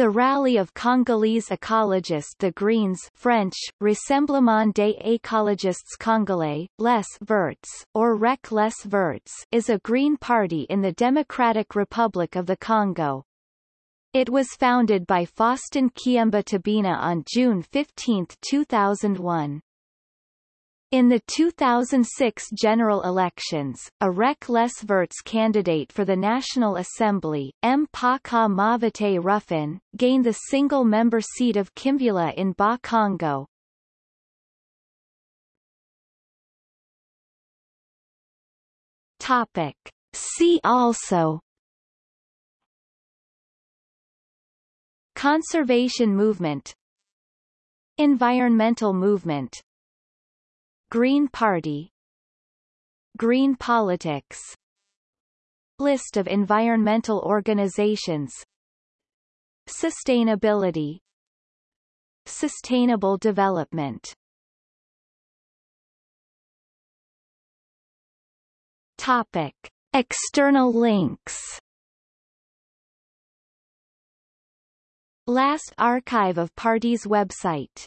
The rally of Congolese ecologists the Greens French, Rassemblement des écologistes congolais, Les Verts, or REC Les Verts is a green party in the Democratic Republic of the Congo. It was founded by Faustin Kiyemba Tabina on June 15, 2001. In the 2006 general elections, a REC Les Verts candidate for the National Assembly, M. Paka Mavate Ruffin, gained the single-member seat of Kimvula in Bas-Congo. Topic. See also Conservation movement Environmental movement Green Party. Green politics. List of environmental organizations. Sustainability. Sustainable development. Topic. External links. Last archive of party's website